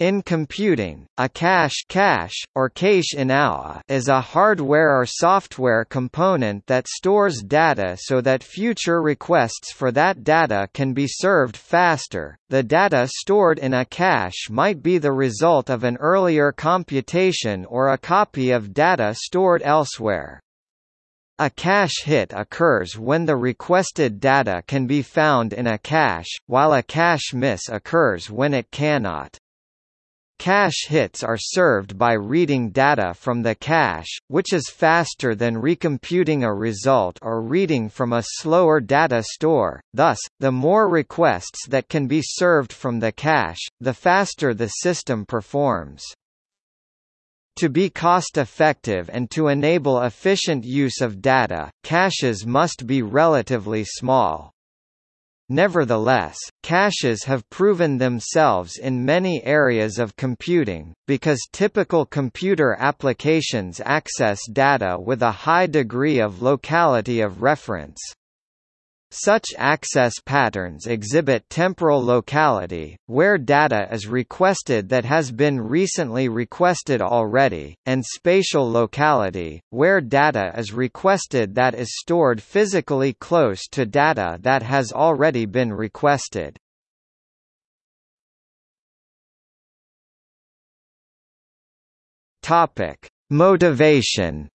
In computing, a cache, cache or cache inaua is a hardware or software component that stores data so that future requests for that data can be served faster. The data stored in a cache might be the result of an earlier computation or a copy of data stored elsewhere. A cache hit occurs when the requested data can be found in a cache, while a cache miss occurs when it cannot. Cache hits are served by reading data from the cache, which is faster than recomputing a result or reading from a slower data store, thus, the more requests that can be served from the cache, the faster the system performs. To be cost-effective and to enable efficient use of data, caches must be relatively small. Nevertheless, caches have proven themselves in many areas of computing, because typical computer applications access data with a high degree of locality of reference. Such access patterns exhibit temporal locality, where data is requested that has been recently requested already, and spatial locality, where data is requested that is stored physically close to data that has already been requested. Topic: Motivation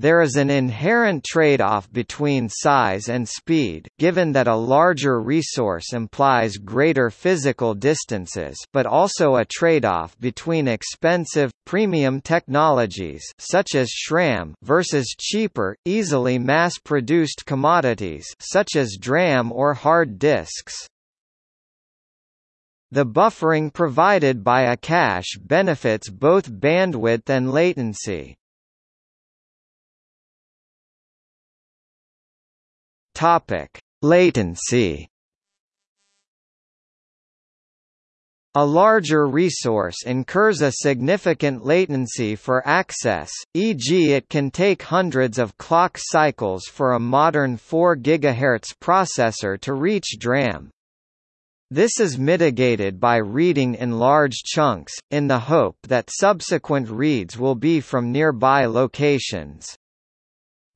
There is an inherent trade-off between size and speed given that a larger resource implies greater physical distances but also a trade-off between expensive, premium technologies such as SRAM versus cheaper, easily mass-produced commodities such as DRAM or hard disks. The buffering provided by a cache benefits both bandwidth and latency. Topic: Latency. A larger resource incurs a significant latency for access, e.g. it can take hundreds of clock cycles for a modern 4 GHz processor to reach DRAM. This is mitigated by reading in large chunks, in the hope that subsequent reads will be from nearby locations.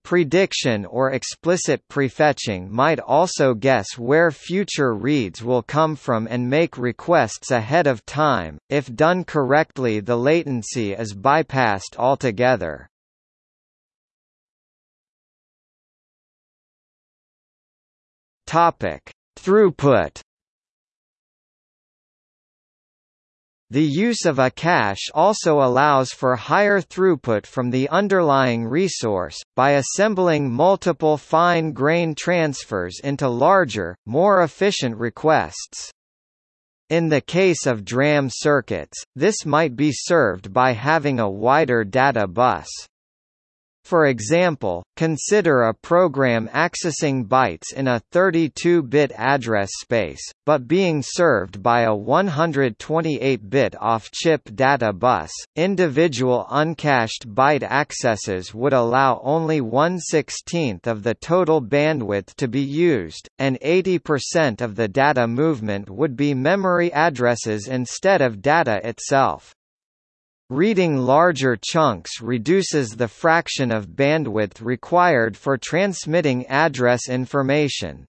Prediction or explicit prefetching might also guess where future reads will come from and make requests ahead of time. If done correctly, the latency is bypassed altogether. Topic: Throughput The use of a cache also allows for higher throughput from the underlying resource, by assembling multiple fine-grain transfers into larger, more efficient requests. In the case of DRAM circuits, this might be served by having a wider data bus. For example, consider a program accessing bytes in a 32-bit address space, but being served by a 128-bit off-chip data bus. Individual uncached byte accesses would allow only 1/16th of the total bandwidth to be used, and 80% of the data movement would be memory addresses instead of data itself. Reading larger chunks reduces the fraction of bandwidth required for transmitting address information.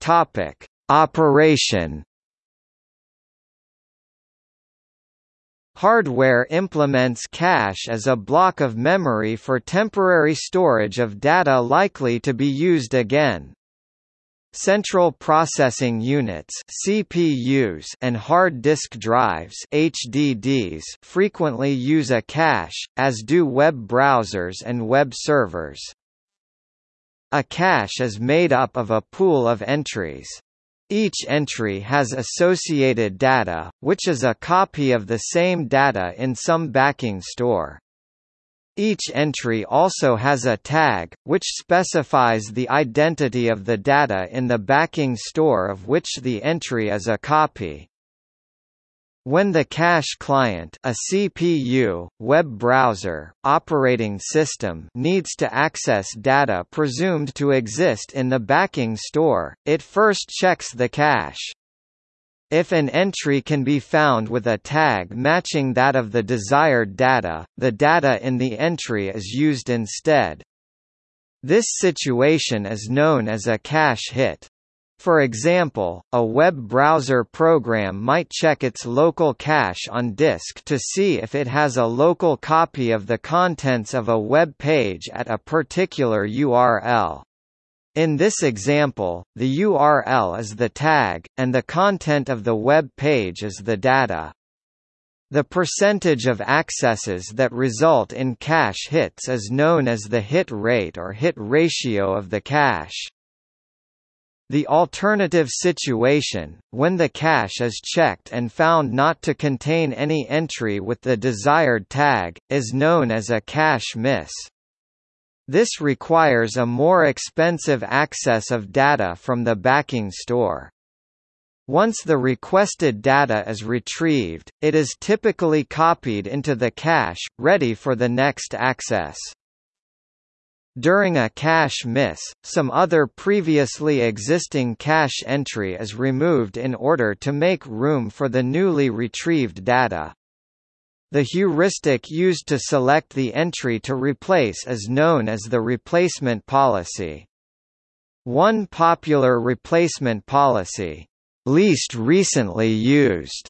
Topic: Operation Hardware implements cache as a block of memory for temporary storage of data likely to be used again. Central Processing Units (CPUs) and hard disk drives (HDDs) frequently use a cache, as do web browsers and web servers. A cache is made up of a pool of entries. Each entry has associated data, which is a copy of the same data in some backing store. Each entry also has a tag, which specifies the identity of the data in the backing store of which the entry is a copy. When the cache client a CPU, web browser, operating system needs to access data presumed to exist in the backing store, it first checks the cache. If an entry can be found with a tag matching that of the desired data, the data in the entry is used instead. This situation is known as a cache hit. For example, a web browser program might check its local cache on disk to see if it has a local copy of the contents of a web page at a particular URL. In this example, the URL is the tag, and the content of the web page is the data. The percentage of accesses that result in cache hits is known as the hit rate or hit ratio of the cache. The alternative situation, when the cache is checked and found not to contain any entry with the desired tag, is known as a cache miss. This requires a more expensive access of data from the backing store. Once the requested data is retrieved, it is typically copied into the cache, ready for the next access. During a cache miss, some other previously existing cache entry is removed in order to make room for the newly retrieved data. The heuristic used to select the entry to replace is known as the replacement policy. One popular replacement policy, least recently used,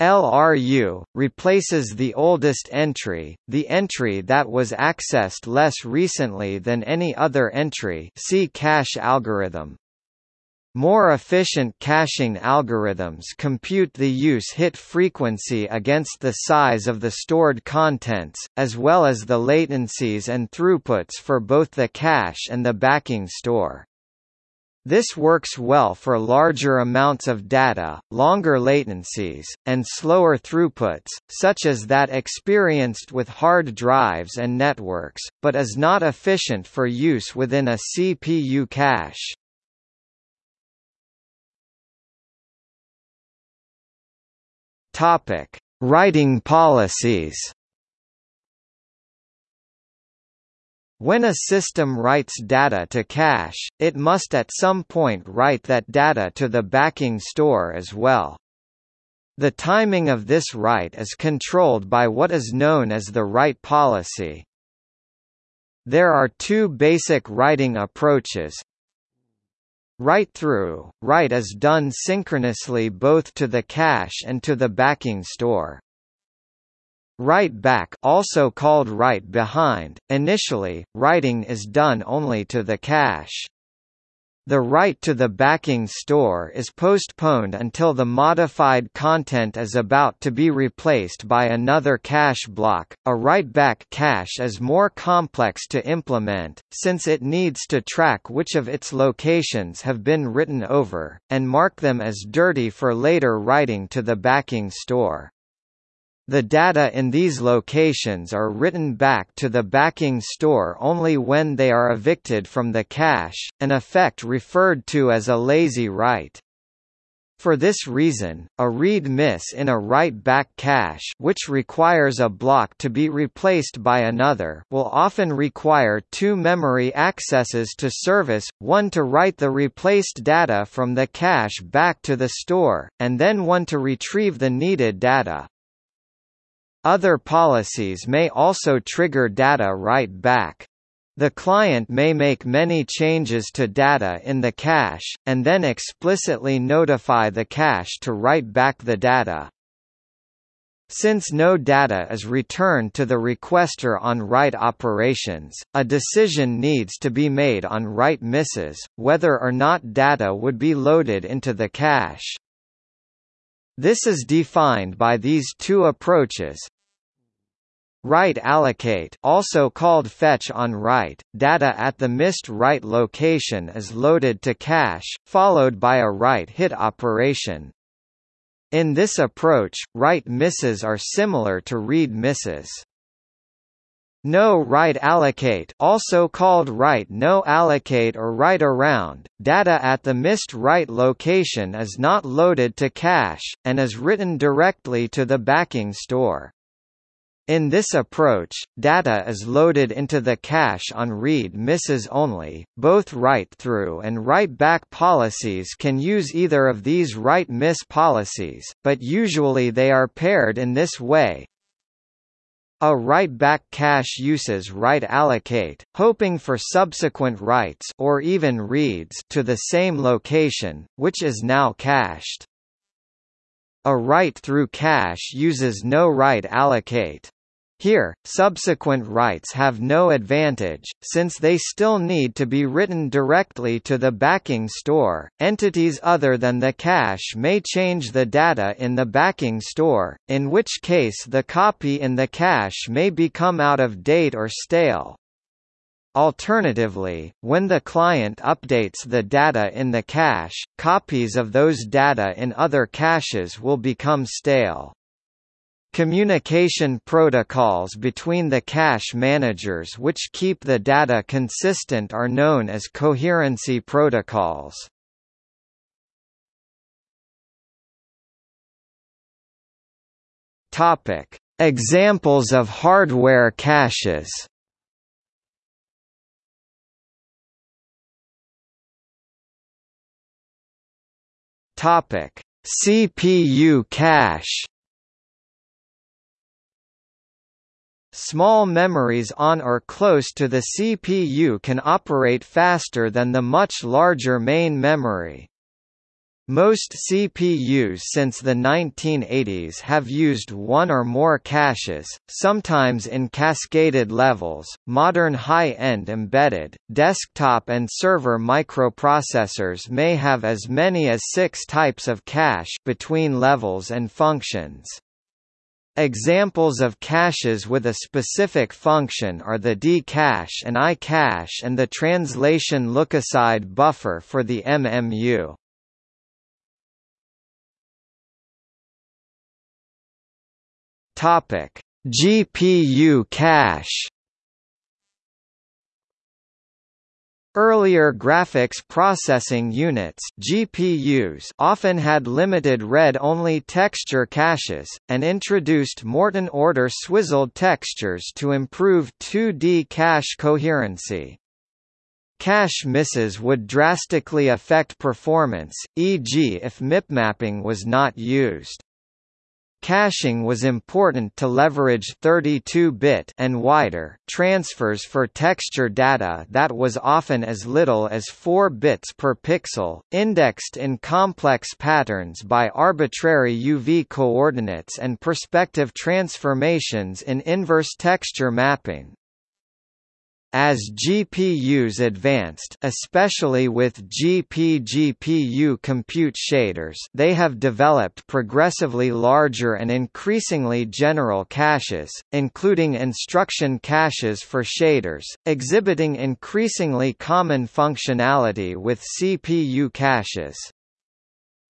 LRU, replaces the oldest entry, the entry that was accessed less recently than any other entry see cache algorithm. More efficient caching algorithms compute the use hit frequency against the size of the stored contents, as well as the latencies and throughputs for both the cache and the backing store. This works well for larger amounts of data, longer latencies, and slower throughputs, such as that experienced with hard drives and networks, but is not efficient for use within a CPU cache. Writing policies When a system writes data to cache, it must at some point write that data to the backing store as well. The timing of this write is controlled by what is known as the write policy. There are two basic writing approaches. Write-through, write is done synchronously both to the cache and to the backing store. Write back also called write behind, initially, writing is done only to the cache. The write to the backing store is postponed until the modified content is about to be replaced by another cache block. A write back cache is more complex to implement, since it needs to track which of its locations have been written over, and mark them as dirty for later writing to the backing store. The data in these locations are written back to the backing store only when they are evicted from the cache, an effect referred to as a lazy write. For this reason, a read miss in a write-back cache which requires a block to be replaced by another will often require two memory accesses to service, one to write the replaced data from the cache back to the store, and then one to retrieve the needed data. Other policies may also trigger data write back. The client may make many changes to data in the cache, and then explicitly notify the cache to write back the data. Since no data is returned to the requester on write operations, a decision needs to be made on write misses, whether or not data would be loaded into the cache. This is defined by these two approaches. Write allocate also called fetch on write, data at the missed write location is loaded to cache, followed by a write hit operation. In this approach, write misses are similar to read misses. No write allocate also called write no allocate or write around, data at the missed write location is not loaded to cache, and is written directly to the backing store. In this approach, data is loaded into the cache on read misses only. Both write-through and write-back policies can use either of these write-miss policies, but usually they are paired in this way, a write-back cache uses write allocate, hoping for subsequent writes or even reads to the same location, which is now cached. A write-through cache uses no write allocate. Here, subsequent writes have no advantage, since they still need to be written directly to the backing store. Entities other than the cache may change the data in the backing store, in which case the copy in the cache may become out of date or stale. Alternatively, when the client updates the data in the cache, copies of those data in other caches will become stale. Communication protocols between the cache managers which keep the data consistent are known as coherency protocols. Topic: Examples of hardware caches. Topic: CPU cache. Small memories on or close to the CPU can operate faster than the much larger main memory. Most CPUs since the 1980s have used one or more caches, sometimes in cascaded levels. Modern high-end embedded, desktop and server microprocessors may have as many as six types of cache between levels and functions. Examples of caches with a specific function are the D cache and I cache and the translation lookaside buffer for the MMU. Topic: GPU cache Earlier graphics processing units GPUs often had limited read-only texture caches, and introduced Morton order swizzled textures to improve 2D cache coherency. Cache misses would drastically affect performance, e.g. if mipmapping was not used. Caching was important to leverage 32-bit and wider transfers for texture data that was often as little as 4 bits per pixel, indexed in complex patterns by arbitrary UV coordinates and perspective transformations in inverse texture mapping. As GPUs advanced especially with GPGPU compute shaders they have developed progressively larger and increasingly general caches, including instruction caches for shaders, exhibiting increasingly common functionality with CPU caches.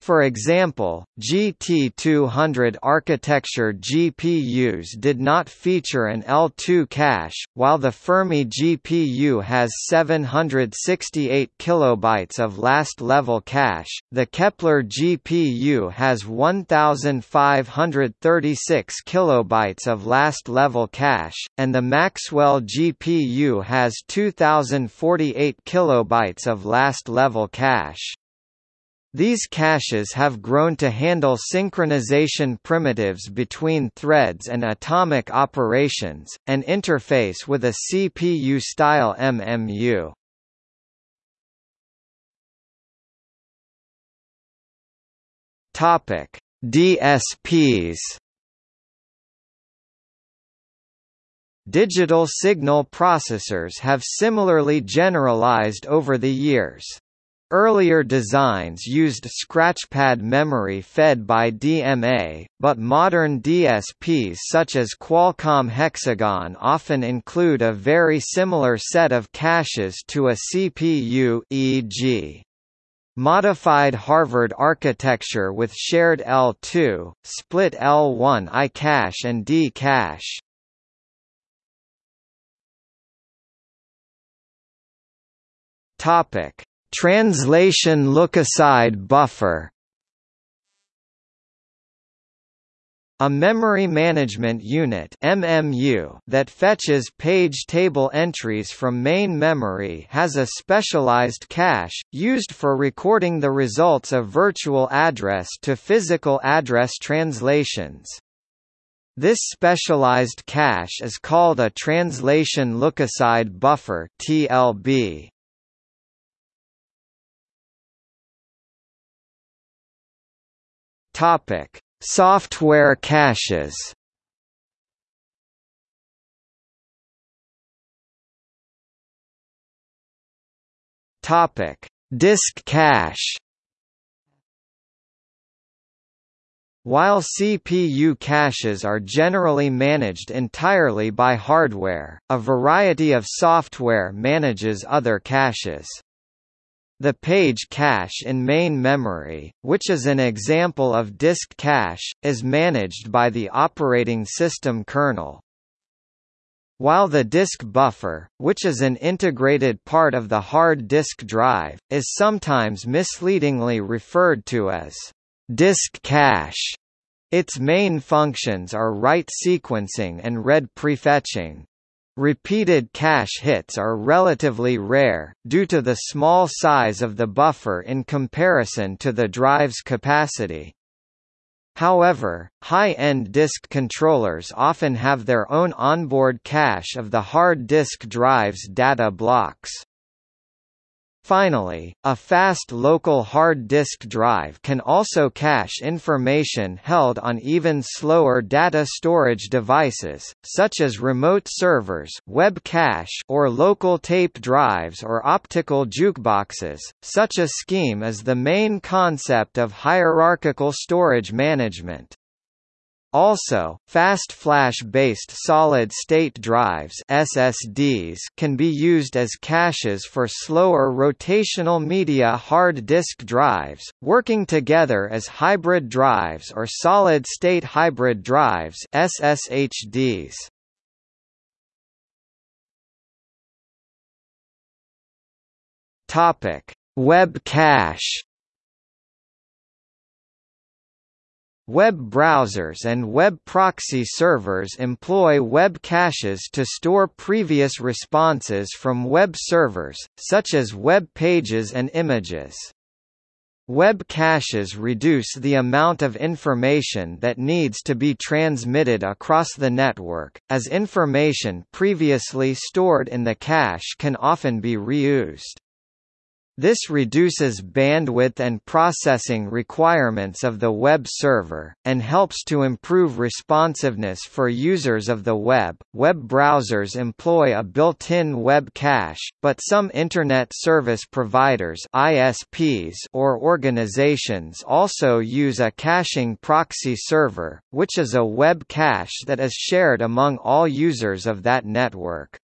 For example, GT200 architecture GPUs did not feature an L2 cache, while the Fermi GPU has 768 kilobytes of last-level cache, the Kepler GPU has 1536 kilobytes of last-level cache, and the Maxwell GPU has 2048 kilobytes of last-level cache. These caches have grown to handle synchronization primitives between threads and atomic operations, and interface with a CPU-style MMU. Topic: DSPs. Digital signal processors have similarly generalized over the years. Earlier designs used scratchpad memory fed by DMA, but modern DSPs such as Qualcomm Hexagon often include a very similar set of caches to a CPU e.g. Modified Harvard architecture with shared L2, split L1 I cache and D cache. Topic Translation look-aside buffer A memory management unit MMU that fetches page table entries from main memory has a specialized cache, used for recording the results of virtual address to physical address translations. This specialized cache is called a translation lookaside buffer TLB. Topic Software caches Topic: Disk cache. While CPU caches are generally managed entirely by hardware, a variety of software manages other caches. The page cache in main memory, which is an example of disk cache, is managed by the operating system kernel. While the disk buffer, which is an integrated part of the hard disk drive, is sometimes misleadingly referred to as disk cache, its main functions are write sequencing and read prefetching. Repeated cache hits are relatively rare, due to the small size of the buffer in comparison to the drive's capacity. However, high-end disk controllers often have their own onboard cache of the hard disk drive's data blocks. Finally, a fast local hard disk drive can also cache information held on even slower data storage devices, such as remote servers web cache or local tape drives or optical jukeboxes. Such a scheme is the main concept of hierarchical storage management. Also, fast flash-based solid-state drives SSDs can be used as caches for slower rotational media hard disk drives, working together as hybrid drives or solid-state hybrid drives SSHDs. Topic: Web cache Web browsers and web proxy servers employ web caches to store previous responses from web servers, such as web pages and images. Web caches reduce the amount of information that needs to be transmitted across the network, as information previously stored in the cache can often be reused. This reduces bandwidth and processing requirements of the web server, and helps to improve responsiveness for users of the web. Web browsers employ a built-in web cache, but some Internet service providers ISPs or organizations also use a caching proxy server, which is a web cache that is shared among all users of that network.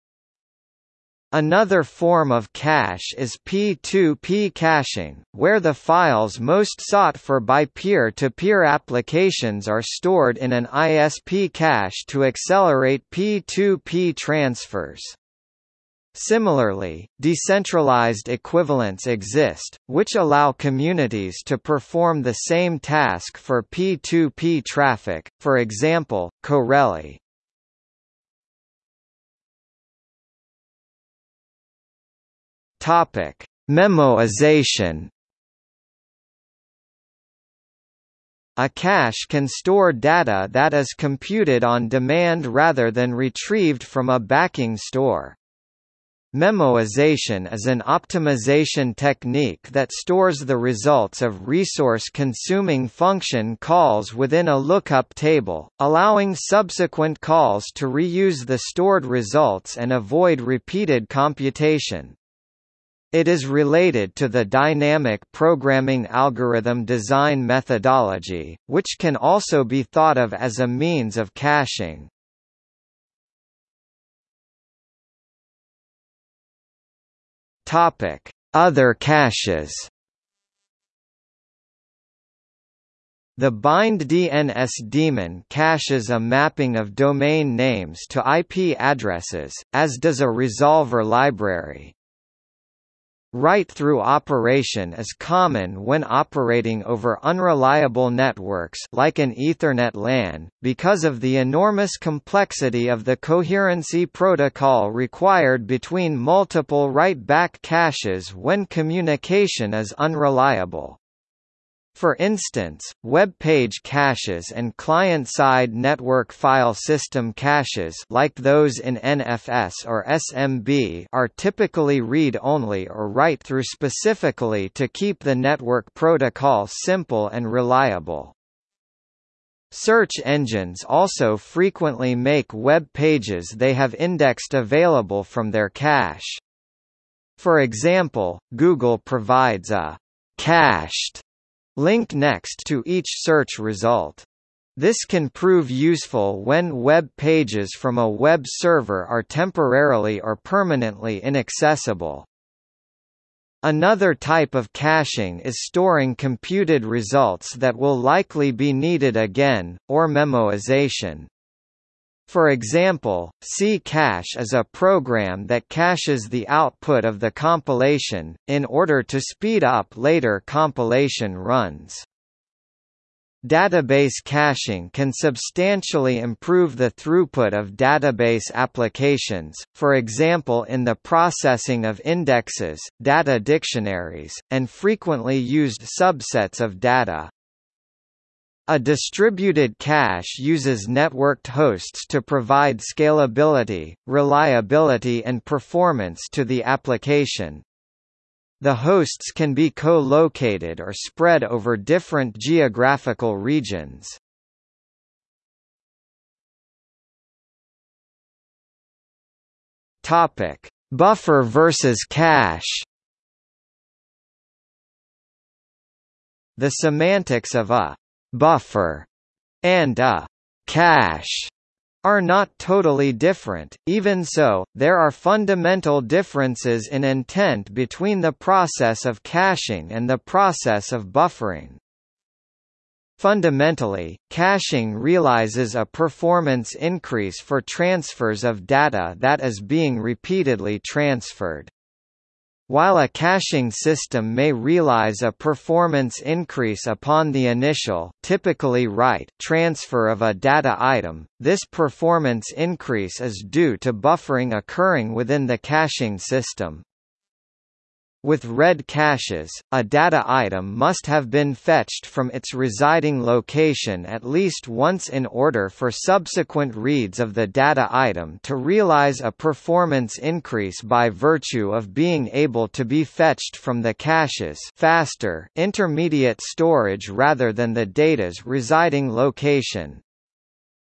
Another form of cache is P2P caching, where the files most sought for by peer-to-peer -peer applications are stored in an ISP cache to accelerate P2P transfers. Similarly, decentralized equivalents exist, which allow communities to perform the same task for P2P traffic, for example, Corelli. Topic: Memoization. A cache can store data that is computed on demand rather than retrieved from a backing store. Memoization is an optimization technique that stores the results of resource-consuming function calls within a lookup table, allowing subsequent calls to reuse the stored results and avoid repeated computation. It is related to the dynamic programming algorithm design methodology, which can also be thought of as a means of caching. Topic: Other caches. The bind DNS daemon caches a mapping of domain names to IP addresses, as does a resolver library. Write-through operation is common when operating over unreliable networks like an Ethernet LAN, because of the enormous complexity of the coherency protocol required between multiple write-back caches when communication is unreliable. For instance, web page caches and client-side network file system caches like those in NFS or SMB are typically read-only or write-through specifically to keep the network protocol simple and reliable. Search engines also frequently make web pages they have indexed available from their cache. For example, Google provides a cached Link next to each search result. This can prove useful when web pages from a web server are temporarily or permanently inaccessible. Another type of caching is storing computed results that will likely be needed again, or memoization. For example, ccache is a program that caches the output of the compilation, in order to speed up later compilation runs. Database caching can substantially improve the throughput of database applications, for example in the processing of indexes, data dictionaries, and frequently used subsets of data. A distributed cache uses networked hosts to provide scalability, reliability and performance to the application. The hosts can be co-located or spread over different geographical regions. Topic: Buffer versus cache. The semantics of a buffer and a cache are not totally different, even so, there are fundamental differences in intent between the process of caching and the process of buffering. Fundamentally, caching realizes a performance increase for transfers of data that is being repeatedly transferred. While a caching system may realize a performance increase upon the initial typically write transfer of a data item, this performance increase is due to buffering occurring within the caching system. With read caches, a data item must have been fetched from its residing location at least once in order for subsequent reads of the data item to realize a performance increase by virtue of being able to be fetched from the caches faster intermediate storage rather than the data's residing location.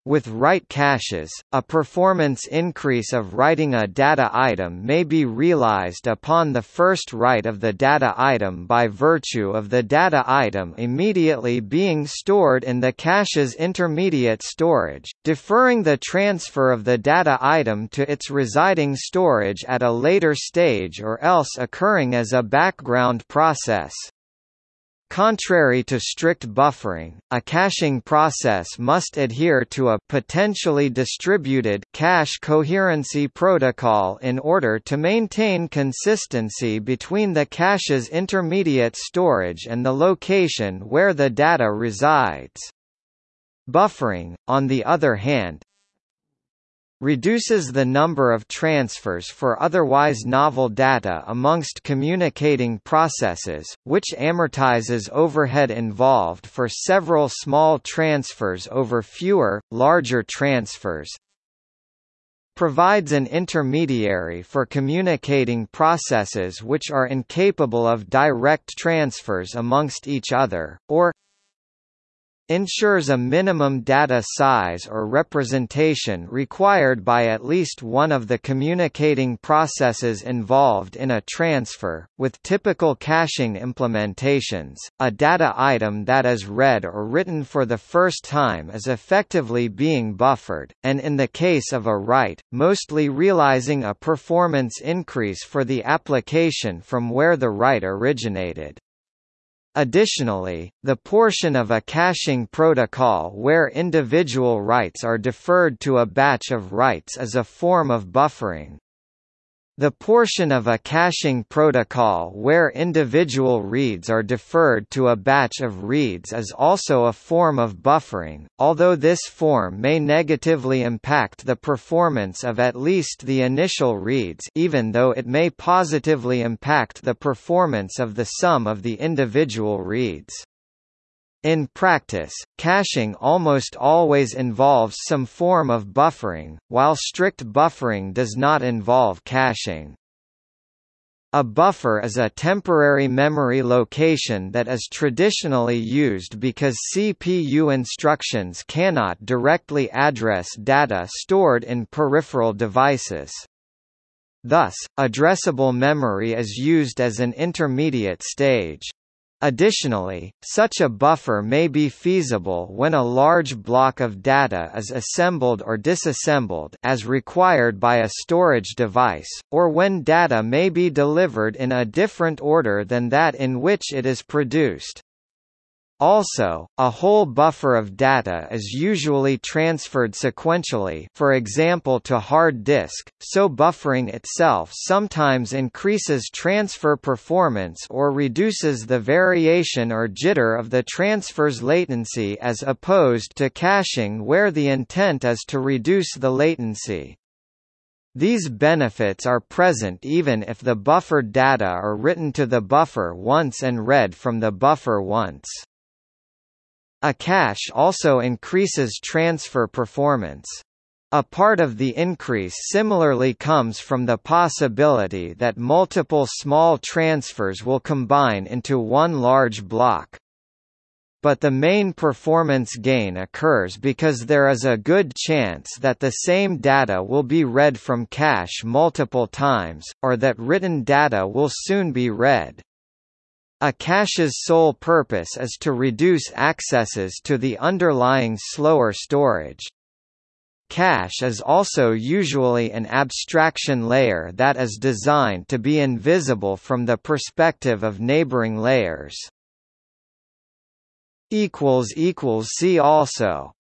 With write caches, a performance increase of writing a data item may be realized upon the first write of the data item by virtue of the data item immediately being stored in the cache's intermediate storage, deferring the transfer of the data item to its residing storage at a later stage or else occurring as a background process. Contrary to strict buffering, a caching process must adhere to a potentially distributed cache coherency protocol in order to maintain consistency between the cache's intermediate storage and the location where the data resides. Buffering, on the other hand, reduces the number of transfers for otherwise novel data amongst communicating processes, which amortizes overhead involved for several small transfers over fewer, larger transfers, provides an intermediary for communicating processes which are incapable of direct transfers amongst each other, or ensures a minimum data size or representation required by at least one of the communicating processes involved in a transfer. With typical caching implementations, a data item that is read or written for the first time is effectively being buffered, and in the case of a write, mostly realizing a performance increase for the application from where the write originated. Additionally, the portion of a caching protocol where individual writes are deferred to a batch of writes is a form of buffering. The portion of a caching protocol where individual reads are deferred to a batch of reads is also a form of buffering, although this form may negatively impact the performance of at least the initial reads even though it may positively impact the performance of the sum of the individual reads. In practice, caching almost always involves some form of buffering, while strict buffering does not involve caching. A buffer is a temporary memory location that is traditionally used because CPU instructions cannot directly address data stored in peripheral devices. Thus, addressable memory is used as an intermediate stage. Additionally, such a buffer may be feasible when a large block of data is assembled or disassembled as required by a storage device, or when data may be delivered in a different order than that in which it is produced. Also, a whole buffer of data is usually transferred sequentially for example to hard disk, so buffering itself sometimes increases transfer performance or reduces the variation or jitter of the transfer's latency as opposed to caching where the intent is to reduce the latency. These benefits are present even if the buffered data are written to the buffer once and read from the buffer once. A cache also increases transfer performance. A part of the increase similarly comes from the possibility that multiple small transfers will combine into one large block. But the main performance gain occurs because there is a good chance that the same data will be read from cache multiple times, or that written data will soon be read. A cache's sole purpose is to reduce accesses to the underlying slower storage. Cache is also usually an abstraction layer that is designed to be invisible from the perspective of neighboring layers. See also